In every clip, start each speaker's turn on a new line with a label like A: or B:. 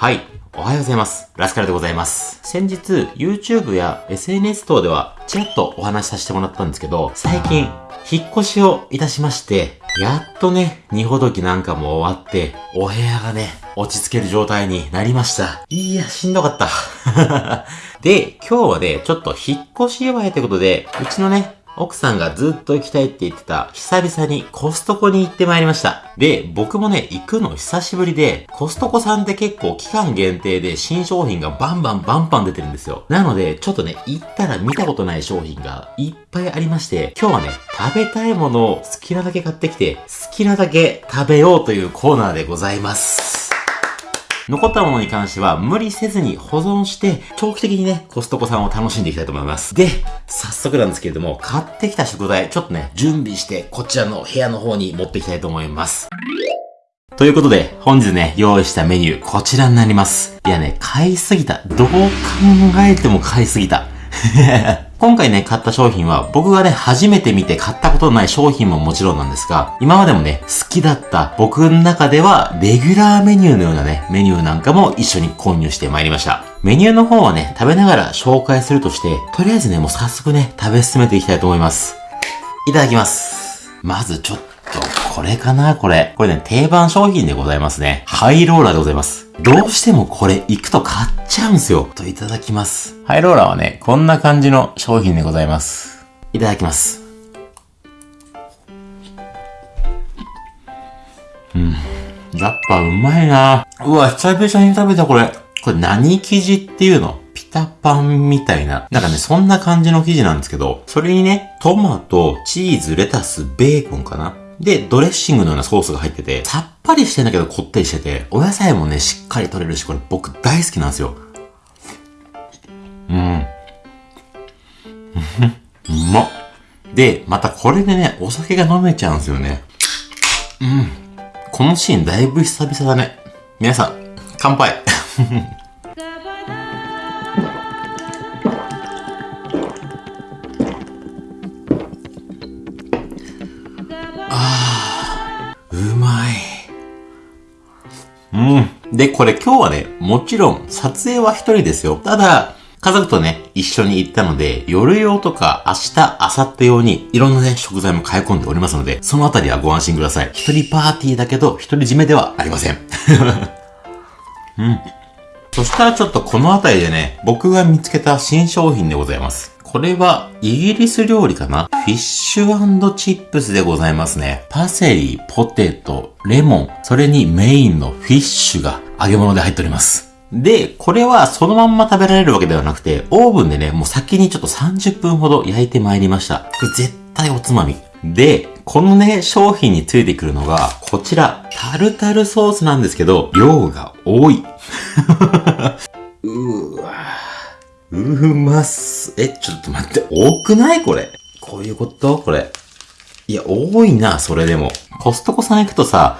A: はい。おはようございます。ラスカルでございます。先日、YouTube や SNS 等では、ちらっとお話しさせてもらったんですけど、最近、引っ越しをいたしまして、やっとね、二ほどきなんかも終わって、お部屋がね、落ち着ける状態になりました。いや、しんどかった。で、今日はね、ちょっと引っ越し祝いということで、うちのね、奥さんがずっと行きたいって言ってた、久々にコストコに行ってまいりました。で、僕もね、行くの久しぶりで、コストコさんって結構期間限定で新商品がバンバンバンバン出てるんですよ。なので、ちょっとね、行ったら見たことない商品がいっぱいありまして、今日はね、食べたいものを好きなだけ買ってきて、好きなだけ食べようというコーナーでございます。残ったものに関しては無理せずに保存して、長期的にね、コストコさんを楽しんでいきたいと思います。で、早速なんですけれども、買ってきた食材、ちょっとね、準備して、こちらの部屋の方に持っていきたいと思います。ということで、本日ね、用意したメニュー、こちらになります。いやね、買いすぎた。どう考えても買いすぎた。今回ね、買った商品は、僕がね、初めて見て買ったことのない商品ももちろんなんですが、今までもね、好きだった僕の中では、レギュラーメニューのようなね、メニューなんかも一緒に購入してまいりました。メニューの方はね、食べながら紹介するとして、とりあえずね、もう早速ね、食べ進めていきたいと思います。いただきます。まずちょっと、これかなこれ。これね、定番商品でございますね。ハイローラーでございます。どうしてもこれ行くと買っちゃうんすよ。といただきます。ハイローラーはね、こんな感じの商品でございます。いただきます。うん。やっぱうまいなうわ、久々に食べたこれ。これ何生地っていうの？ピタパンみたいな。なんかね、そんな感じの生地なんですけど、それにね、トマト、チーズ、レタス、ベーコンかなで、ドレッシングのようなソースが入ってて、さっぱりしてんだけどこってりしてて、お野菜もね、しっかり取れるし、これ僕大好きなんですよ。うん。うまっ。で、またこれでね、お酒が飲めちゃうんですよね。うん。このシーンだいぶ久々だね。皆さん、乾杯で、これ今日はね、もちろん撮影は一人ですよ。ただ、家族とね、一緒に行ったので、夜用とか明日、明後日用にいろんなね、食材も買い込んでおりますので、そのあたりはご安心ください。一人パーティーだけど、一人締めではありません。うん。そしたらちょっとこのあたりでね、僕が見つけた新商品でございます。これはイギリス料理かな？フィッシュチップスでございますね。パセリ、ポテト、レモン、それにメインのフィッシュが揚げ物で入っております。で、これはそのまんま食べられるわけではなくて、オーブンでね、もう先にちょっと30分ほど焼いてまいりました。これ絶対おつまみ。で、このね、商品についてくるのが、こちら、タルタルソースなんですけど、量が多い。うーわうまっす。え、ちょっと待って、多くないこれ。こういうこと？これ。いや、多いな、それでも。コストコさん行くとさ、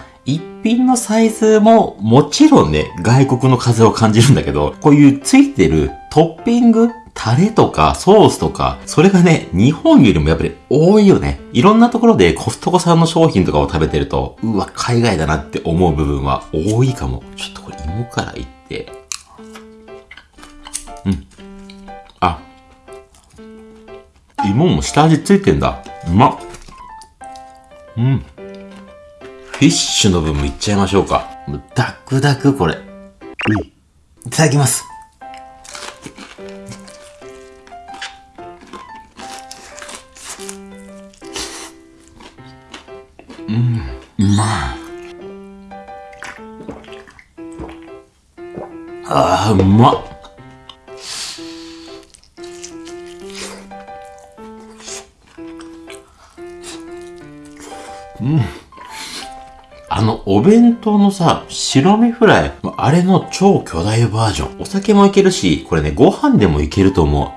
A: 品のサイズももちろんね、外国の風を感じるんだけど、こういうついてるトッピングタレとかソースとか、それがね、日本よりもやっぱり多いよね。いろんなところでコストコさんの商品とかを食べてると、うわ、海外だなって思う部分は多いかも。ちょっとこれ芋からいって。うん。あ。芋も下味ついてんだ。うまっ。うん。フィッシュの分もいっちゃいましょうか。ダクダクこれ。いただきます。うん、うまい。ああ、うまっ。お弁当のさ、白身フライ、あれの超巨大バージョン。お酒もいけるし、これね、ご飯でもいけると思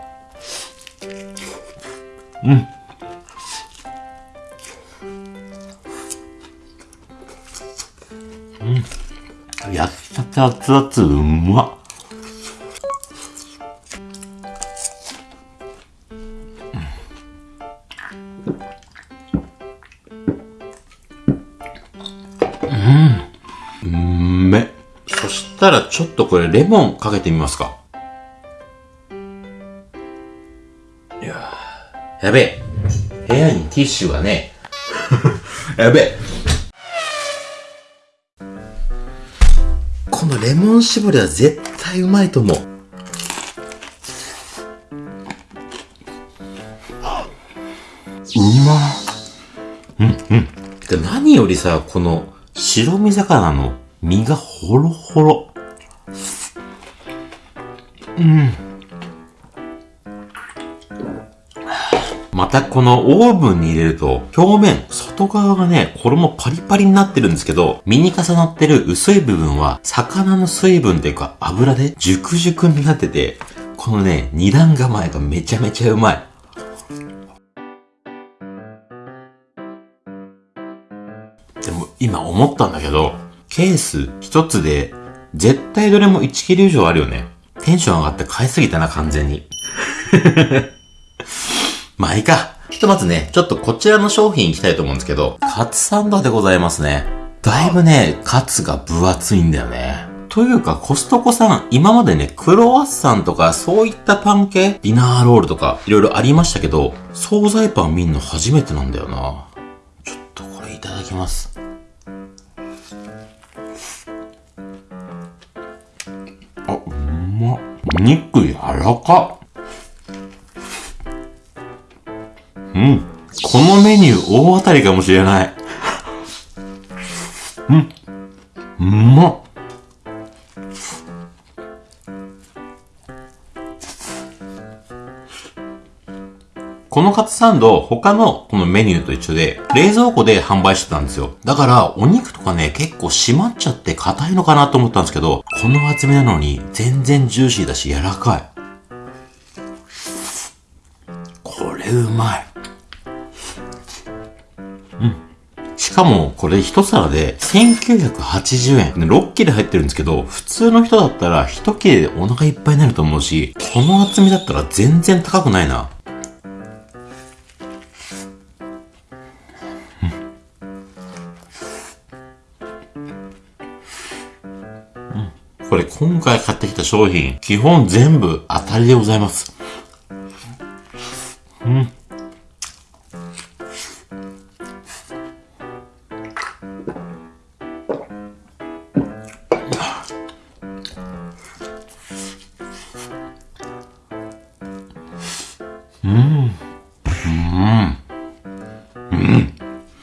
A: う。うん。うん。やったて熱々うまっ。ししたらちょっとこれレモンかけてみますか。いややべえ。部屋にティッシュがね。やべえ。このレモン搾りは絶対うまいと思う。うまうんうん。で何よりさ、この白身魚の身がホロホロ。またこのオーブンに入れると、表面、外側がね、衣パリパリになってるんですけど、身に重なってる薄い部分は、魚の水分っていうか油で熟々になってて、このね、二段構えがめちゃめちゃうまい。でも今思ったんだけど、ケース一つで、絶対どれも1キロ以上あるよね。テンション上がって買いすぎたな、完全に。まあいいか。ひとまずね、ちょっとこちらの商品行きたいと思うんですけど、カツサンドでございますね。だいぶね、カツが分厚いんだよね。というか、コストコさん、今までね、クロワッサンとか、そういったパン系、ディナーロールとか、いろいろありましたけど、惣菜パン見んの初めてなんだよな。ちょっとこれいただきます。肉柔らか。うん。このメニュー大当たりかもしれない。うん。うまっ。このカツサンド、他のこのメニューと一緒で、冷蔵庫で販売してたんですよ。だから、お肉とかね、結構締まっちゃって硬いのかなと思ったんですけど、この厚みなのに、全然ジューシーだし柔らかい。これうまい。うんしかも、これ一皿で1980円。6切れ入ってるんですけど、普通の人だったら1切れでお腹いっぱいになると思うし、この厚みだったら全然高くないな。今回買ってきた商品、基本全部当たりでございます。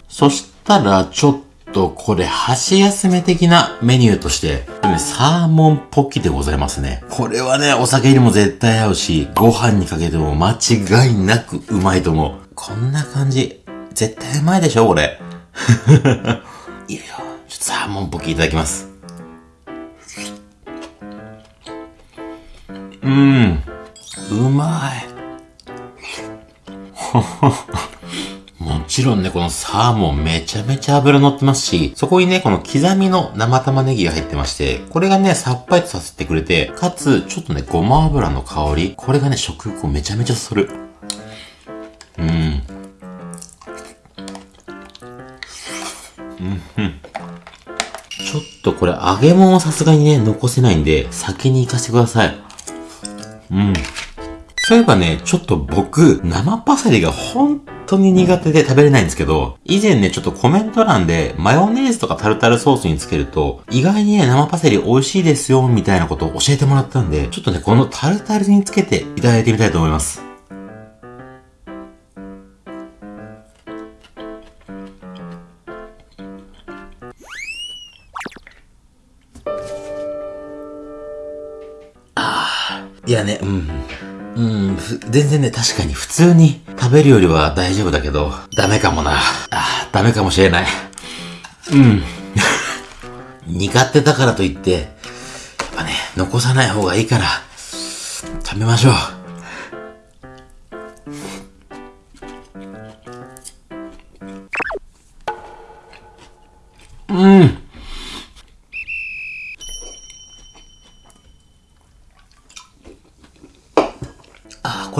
A: そしたら、ちょっと、これ、箸休め的なメニューとして、サーモンポッキでございますね。これはね、お酒にも絶対合うし、ご飯にかけても間違いなくうまいと思う。こんな感じ。絶対うまいでしょ、これ。いいよ。ちょっとサーモンポッキいただきます。うん。うまい。もちろんね、このサーモンめちゃめちゃ脂乗ってますし、そこにね、この刻みの生玉ねぎが入ってまして、これがね、さっぱりとさせてくれて、かつ、ちょっとね、ごま油の香り、これがね、食欲をめちゃめちゃそる。うん。うん、うん。ちょっとこれ揚げ物をさすがにね、残せないんで、先に行かせてください。うん。そういえばね、ちょっと僕、生パセリが本当に苦手で食べれないんですけど、以前ね、ちょっとコメント欄で、マヨネーズとかタルタルソースにつけると、意外にね、生パセリ美味しいですよ、みたいなことを教えてもらったんで、ちょっとね、このタルタルにつけていただいてみたいと思います。全然ね、確かに普通に食べるよりは大丈夫だけど、ダメかもな。あーダメかもしれない。うん。苦手だからといって、やっぱね、残さない方がいいから、食べましょう。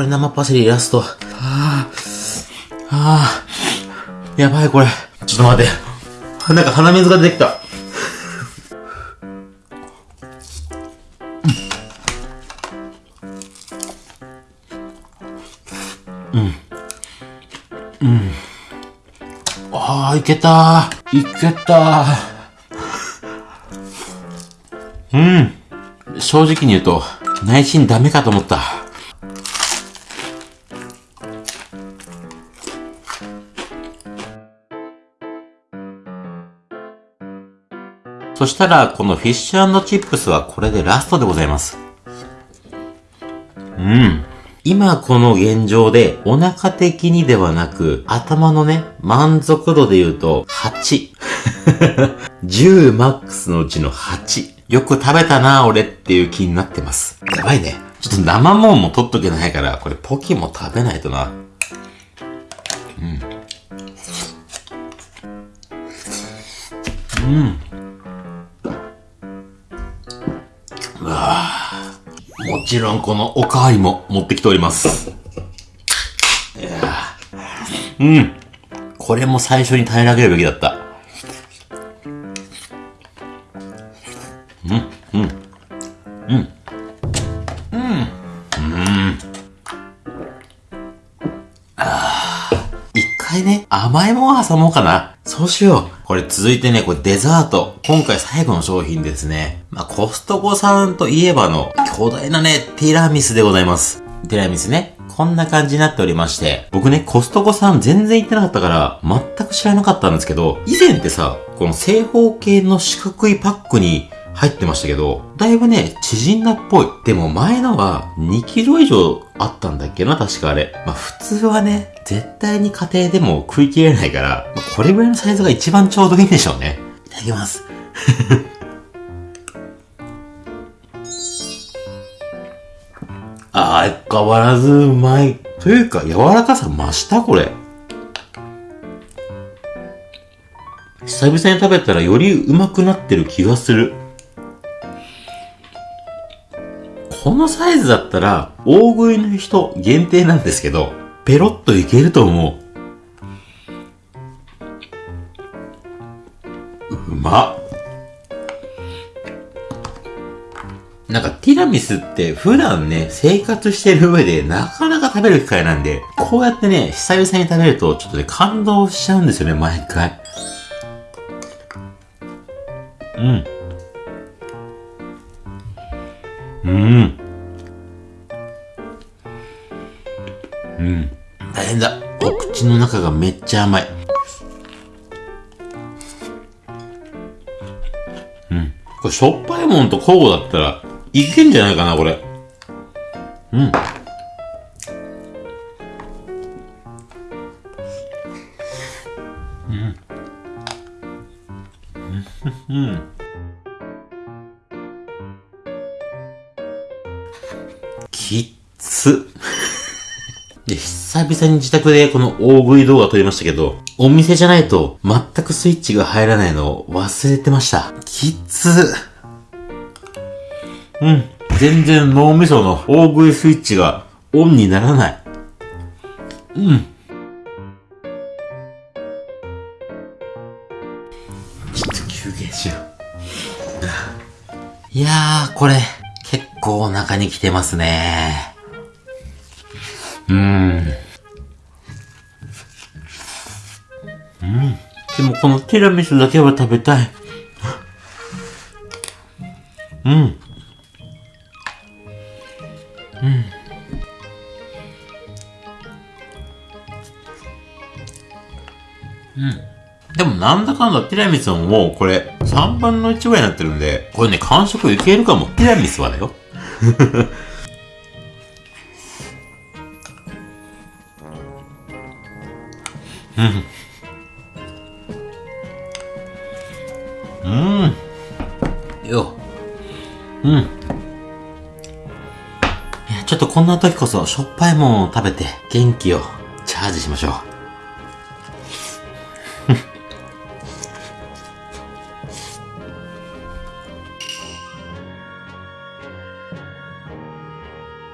A: 生パセリイラスト。はあ、はあ、やばいこれ。ちょっと待って。なんか鼻水が出てきた。うん。うん。ああ、いけたいけたうん。正直に言うと、内心ダメかと思った。そしたら、このフィッシュチップスはこれでラストでございます。うん。今この現状でお腹的にではなく頭のね、満足度で言うと8。10マックスのうちの8。よく食べたな俺っていう気になってます。やばいね。ちょっと生もんも取っとけないから、これポキも食べないとな。うん。うん。もちろんこのおかわりも持ってきております。うん。これも最初に平らげるべきだった。うん、うん、うん、うん、うん。あ一回ね、甘いもん挟もうかな。そうしよう。これ続いてね、これデザート。今回最後の商品ですね。まあ、コストコさんといえばの巨大なね、ティラミスでございます。ティラミスね。こんな感じになっておりまして、僕ね、コストコさん全然行ってなかったから、全く知らなかったんですけど、以前ってさ、この正方形の四角いパックに入ってましたけど、だいぶね、縮んだっぽい。でも前のは2キロ以上あったんだっけな、確かあれ。まあ普通はね、絶対に家庭でも食い切れないから、まあ、これぐらいのサイズが一番ちょうどいいんでしょうね。いただきます。ああ、変わらずうまい。というか、柔らかさ増したこれ。久々に食べたらよりうまくなってる気がする。このサイズだったら、大食いの人限定なんですけど、ペロッといけると思う。うまっ。なんかティラミスって普段ね、生活してる上でなかなか食べる機会なんで、こうやってね、久々に食べるとちょっとね、感動しちゃうんですよね、毎回。うん。うん。うん。大変だ。お口の中がめっちゃ甘い。うん。これしょっぱいもんと交互だったらいけんじゃないかな、これ。うん。うん。うん。きっつ。で、久々に自宅でこの大食い動画撮りましたけど、お店じゃないと全くスイッチが入らないのを忘れてました。きつ。うん。全然脳みその大食いスイッチがオンにならない。うん。ちょっと休憩しよう。いやー、これ、構お腹に来てますね。うん。うん。でもこのティラミスだけは食べたい。うん。うん。うん。でもなんだかんだティラミスももうこれ3分の1ぐらいになってるんで、これね、完食いけるかも。ティラミスはだよ。うん。うん。よ。うん。ちょっとこんな時こそしょっぱいもんを食べて元気をチャージしましょう。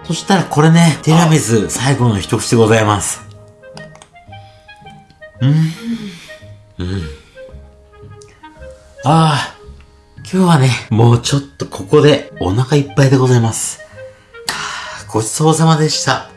A: そしたらこれね、ティラミス最後の一口でございます。うん。うん。ああ、今日はね、もうちょっとここでお腹いっぱいでございます。ごちそうさまでした。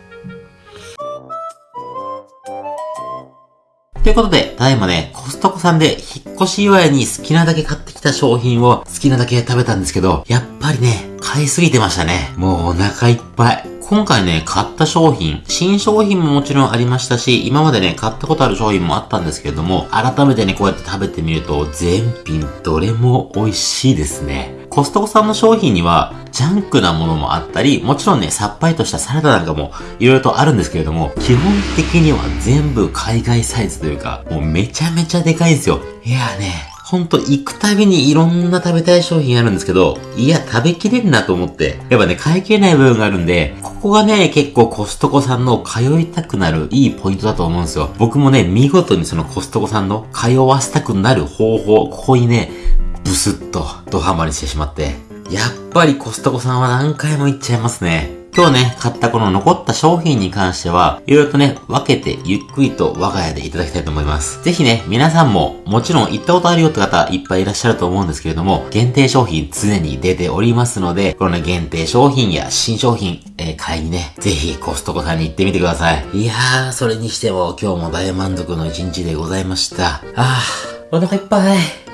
A: ということで、ただいまね、コストコさんで引っ越し祝いに好きなだけ買ってきた商品を好きなだけ食べたんですけど、やっぱりね、買いすぎてましたね。もうお腹いっぱい。今回ね、買った商品、新商品ももちろんありましたし、今までね、買ったことある商品もあったんですけれども、改めてね、こうやって食べてみると、全品どれも美味しいですね。コストコさんの商品には、ジャンクなものもあったり、もちろんね、さっぱりとしたサラダなんかも、いろいろとあるんですけれども、基本的には全部海外サイズというか、もうめちゃめちゃでかいんですよ。いやーね、ほんと行くたびにいろんな食べたい商品あるんですけど、いや、食べきれんなと思って。やっぱね、買い切れない部分があるんで、ここがね、結構コストコさんの通いたくなるいいポイントだと思うんですよ。僕もね、見事にそのコストコさんの通わせたくなる方法、ここにね、ブスッとドハマりしてしまって、やっぱりコストコさんは何回も行っちゃいますね。今日ね、買ったこの残った商品に関しては、いろいろとね、分けてゆっくりと我が家でいただきたいと思います。ぜひね、皆さんも、もちろん行ったことあるよって方いっぱいいらっしゃると思うんですけれども、限定商品常に出ておりますので、このね、限定商品や新商品、えー、買いにね、ぜひコストコさんに行ってみてください。いやー、それにしても今日も大満足の一日でございました。あー、お腹いっぱい。